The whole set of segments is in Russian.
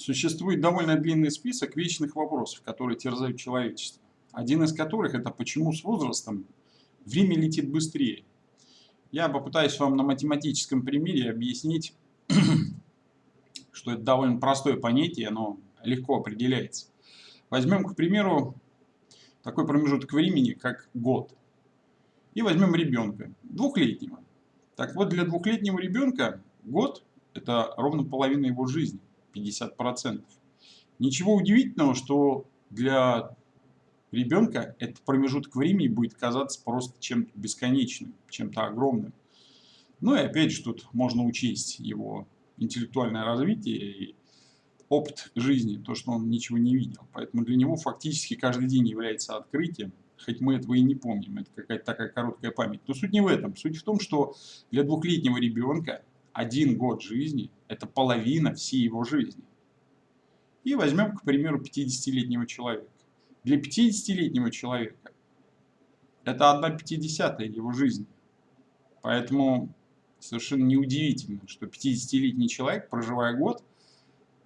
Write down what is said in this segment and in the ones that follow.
Существует довольно длинный список вечных вопросов, которые терзают человечество. Один из которых это почему с возрастом время летит быстрее. Я попытаюсь вам на математическом примере объяснить, что это довольно простое понятие, оно легко определяется. Возьмем, к примеру, такой промежуток времени, как год. И возьмем ребенка, двухлетнего. Так вот, для двухлетнего ребенка год – это ровно половина его жизни, 50%. Ничего удивительного, что для ребенка этот промежуток времени будет казаться просто чем-то бесконечным, чем-то огромным. Ну и опять же тут можно учесть его интеллектуальное развитие и опыт жизни, то, что он ничего не видел. Поэтому для него фактически каждый день является открытием, хоть мы этого и не помним, это какая-то такая короткая память. Но суть не в этом. Суть в том, что для двухлетнего ребенка один год жизни – это половина всей его жизни. И возьмем, к примеру, 50-летнего человека. Для 50-летнего человека это 1 пятидесятая его жизни. Поэтому совершенно неудивительно, что 50-летний человек, проживая год,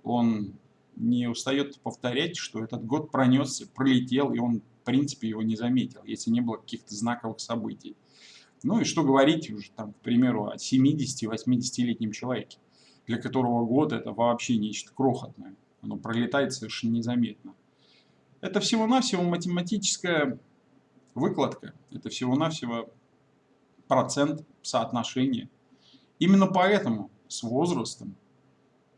он не устает повторять, что этот год пронесся, пролетел, и он, в принципе, его не заметил, если не было каких-то знаковых событий. Ну и что говорить уже, там, к примеру, о 70-80-летнем человеке, для которого год это вообще нечто крохотное. Оно пролетает совершенно незаметно. Это всего-навсего математическая выкладка. Это всего-навсего процент соотношения. Именно поэтому с возрастом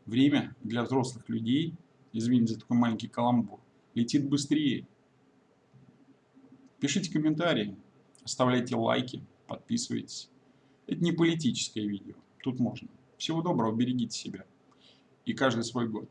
время для взрослых людей, извините за такой маленький каламбур, летит быстрее. Пишите комментарии, оставляйте лайки, подписывайтесь. Это не политическое видео, тут можно. Всего доброго, берегите себя. И каждый свой год.